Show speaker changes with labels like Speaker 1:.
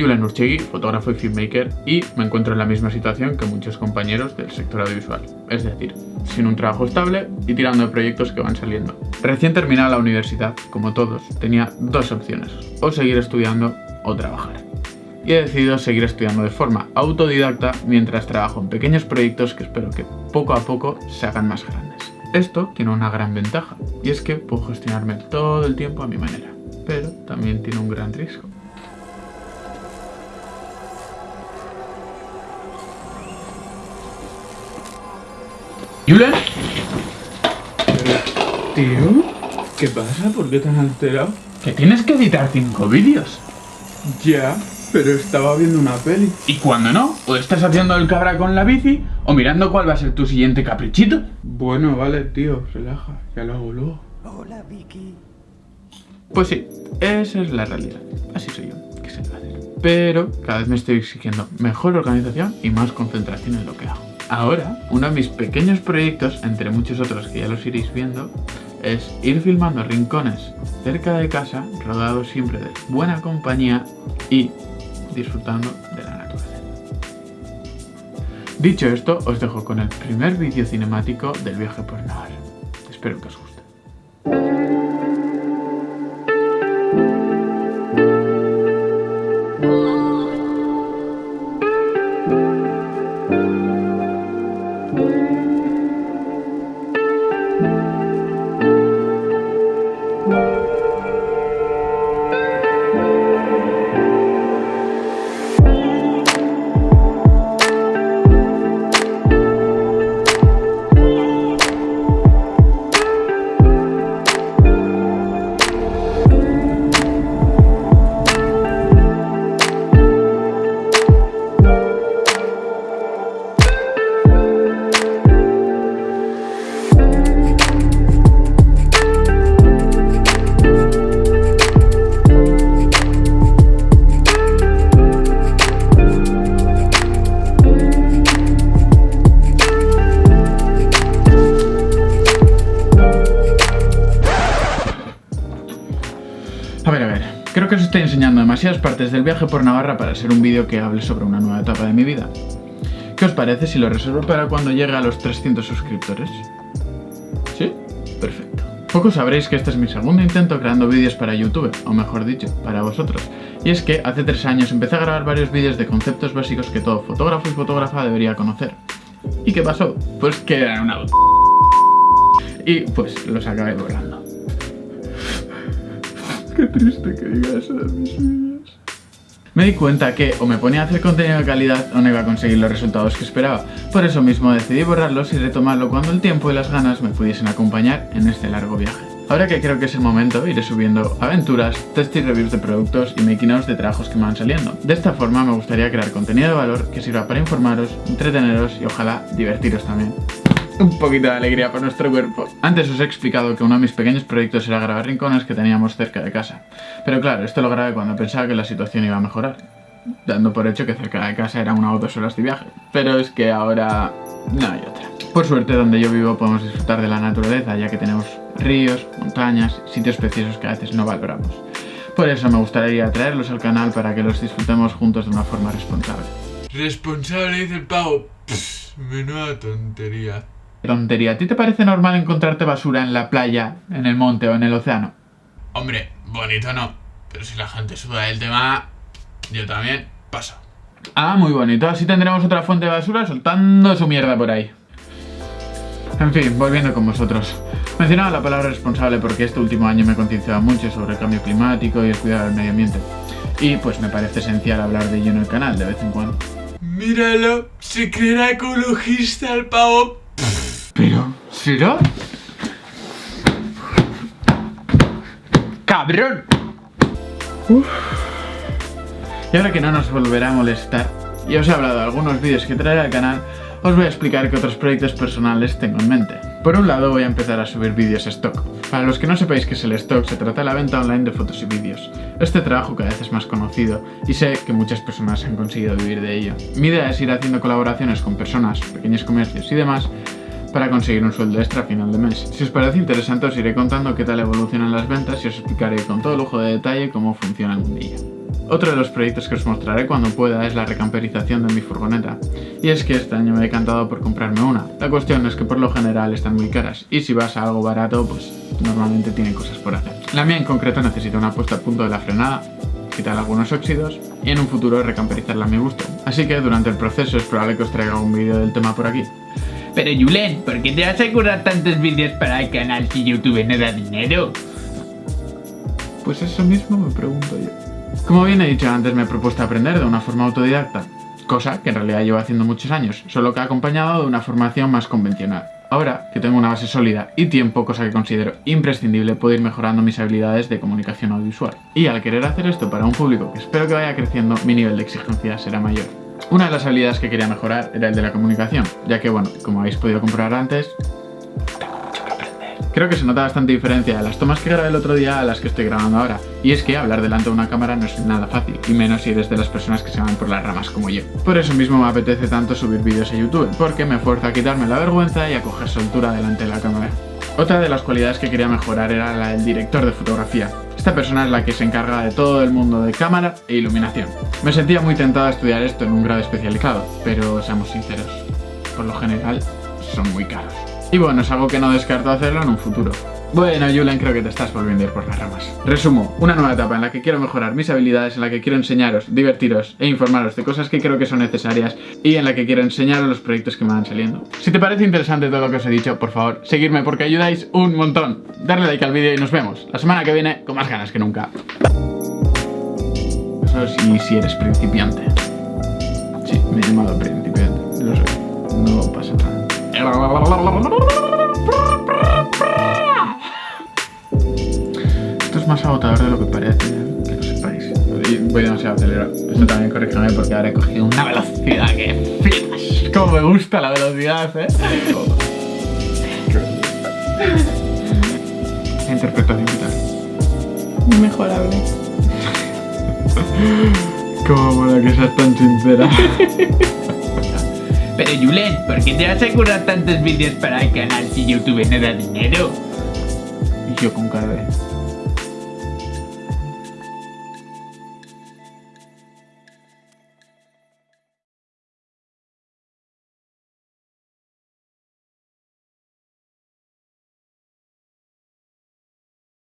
Speaker 1: Soy Julen Urchegui, fotógrafo y filmmaker, y me encuentro en la misma situación que muchos compañeros del sector audiovisual. Es decir, sin un trabajo estable y tirando de proyectos que van saliendo. Recién terminada la universidad, como todos, tenía dos opciones. O seguir estudiando o trabajar. Y he decidido seguir estudiando de forma autodidacta mientras trabajo en pequeños proyectos que espero que poco a poco se hagan más grandes. Esto tiene una gran ventaja, y es que puedo gestionarme todo el tiempo a mi manera. Pero también tiene un gran riesgo. ¿Julen?
Speaker 2: Tío, ¿qué pasa? ¿Por qué te has alterado?
Speaker 1: Que tienes que editar cinco vídeos.
Speaker 2: Ya, pero estaba viendo una peli.
Speaker 1: ¿Y cuando no? O estás haciendo el cabra con la bici, o mirando cuál va a ser tu siguiente caprichito.
Speaker 2: Bueno, vale, tío, relaja, ya lo hago luego.
Speaker 3: Hola, Vicky.
Speaker 1: Pues sí, esa es la realidad. Así soy yo, ¿qué se le va a hacer? Pero cada vez me estoy exigiendo mejor organización y más concentración en lo que hago. Ahora, uno de mis pequeños proyectos, entre muchos otros que ya los iréis viendo, es ir filmando rincones cerca de casa, rodeados siempre de buena compañía y disfrutando de la naturaleza. Dicho esto, os dejo con el primer vídeo cinemático del viaje por Navarra. Espero que os guste. Que os estoy enseñando demasiadas partes del viaje por Navarra para ser un vídeo que hable sobre una nueva etapa de mi vida. ¿Qué os parece si lo reservo para cuando llegue a los 300 suscriptores? ¿Sí? Perfecto. Poco sabréis que este es mi segundo intento creando vídeos para YouTube, o mejor dicho, para vosotros. Y es que hace tres años empecé a grabar varios vídeos de conceptos básicos que todo fotógrafo y fotógrafa debería conocer. ¿Y qué pasó? Pues que era una... Y pues los acabé borrando. Qué triste que diga eso de mis vídeos. Me di cuenta que o me ponía a hacer contenido de calidad o no iba a conseguir los resultados que esperaba. Por eso mismo decidí borrarlos y retomarlo cuando el tiempo y las ganas me pudiesen acompañar en este largo viaje. Ahora que creo que es el momento, iré subiendo aventuras, test y reviews de productos y making de trabajos que me van saliendo. De esta forma me gustaría crear contenido de valor que sirva para informaros, entreteneros y ojalá divertiros también un poquito de alegría para nuestro cuerpo. Antes os he explicado que uno de mis pequeños proyectos era grabar rincones que teníamos cerca de casa. Pero claro, esto lo grabé cuando pensaba que la situación iba a mejorar, dando por hecho que cerca de casa era una o dos horas de viaje. Pero es que ahora no hay otra. Por suerte, donde yo vivo podemos disfrutar de la naturaleza, ya que tenemos ríos, montañas, sitios preciosos que a veces no valoramos. Por eso me gustaría traerlos al canal para que los disfrutemos juntos de una forma responsable.
Speaker 2: Responsable, dice el pavo. Pff, menuda tontería.
Speaker 1: Tontería, ¿a ti te parece normal encontrarte basura en la playa, en el monte o en el océano?
Speaker 2: Hombre, bonito no. Pero si la gente suda del tema, yo también paso.
Speaker 1: Ah, muy bonito, así tendremos otra fuente de basura soltando su mierda por ahí. En fin, volviendo con vosotros. Mencionaba la palabra responsable porque este último año me he concienciado mucho sobre el cambio climático y el cuidado del medio ambiente. Y pues me parece esencial hablar de ello en el canal de vez en cuando.
Speaker 2: Míralo, se creerá ecologista el pavo.
Speaker 1: Pero, ¿será? ¡Cabrón! Uf. Y ahora que no nos volverá a molestar, y os he hablado de algunos vídeos que traeré al canal, os voy a explicar qué otros proyectos personales tengo en mente. Por un lado voy a empezar a subir vídeos stock. Para los que no sepáis qué es el stock, se trata de la venta online de fotos y vídeos. Este trabajo cada vez es más conocido y sé que muchas personas han conseguido vivir de ello. Mi idea es ir haciendo colaboraciones con personas, pequeños comercios y demás para conseguir un sueldo extra a final de mes. Si os parece interesante os iré contando qué tal evolucionan las ventas y os explicaré con todo lujo de detalle cómo funciona el mundillo. Otro de los proyectos que os mostraré cuando pueda es la recamperización de mi furgoneta. Y es que este año me he decantado por comprarme una. La cuestión es que por lo general están muy caras y si vas a algo barato pues normalmente tiene cosas por hacer. La mía en concreto necesita una puesta a punto de la frenada, quitar algunos óxidos y en un futuro recamperizarla a mi gusto. Así que durante el proceso es probable que os traiga un vídeo del tema por aquí.
Speaker 3: Pero Julen, ¿por qué te vas a currar tantos vídeos para el canal si YouTube no da dinero?
Speaker 1: Pues eso mismo me pregunto yo. Como bien he dicho antes, me he propuesto aprender de una forma autodidacta, cosa que en realidad llevo haciendo muchos años, solo que acompañado de una formación más convencional. Ahora que tengo una base sólida y tiempo, cosa que considero imprescindible, puedo ir mejorando mis habilidades de comunicación audiovisual. Y al querer hacer esto para un público que espero que vaya creciendo, mi nivel de exigencia será mayor. Una de las habilidades que quería mejorar era el de la comunicación, ya que bueno, como habéis podido comprobar antes, Creo que se nota bastante diferencia de las tomas que grabé el otro día a las que estoy grabando ahora. Y es que hablar delante de una cámara no es nada fácil, y menos si eres de las personas que se van por las ramas como yo. Por eso mismo me apetece tanto subir vídeos a YouTube, porque me fuerza a quitarme la vergüenza y a coger soltura delante de la cámara. Otra de las cualidades que quería mejorar era la del director de fotografía. Esta persona es la que se encarga de todo el mundo de cámara e iluminación. Me sentía muy tentado a estudiar esto en un grado especializado, pero seamos sinceros, por lo general son muy caros. Y bueno, es algo que no descarto hacerlo en un futuro. Bueno, Julen, creo que te estás volviendo a ir por las ramas. Resumo, una nueva etapa en la que quiero mejorar mis habilidades, en la que quiero enseñaros, divertiros e informaros de cosas que creo que son necesarias y en la que quiero enseñaros los proyectos que me van saliendo. Si te parece interesante todo lo que os he dicho, por favor, seguidme porque ayudáis un montón. Darle like al vídeo y nos vemos la semana que viene con más ganas que nunca. Eso sí, si eres principiante. Sí, me he llamado principiante, lo sé, no pasa nada. Es más agotador de lo que parece, ¿eh? que lo sepáis. Y voy demasiado acelerado. Esto también corrígeme porque ahora he cogido una velocidad que flipas. Como me gusta la velocidad, ¿eh? Interpretación vital.
Speaker 4: Mejorable.
Speaker 1: Como mola que seas tan sincera.
Speaker 3: Pero Julen, ¿por qué te vas a currar tantos vídeos para el canal si YouTube no da dinero?
Speaker 1: y yo con cara de...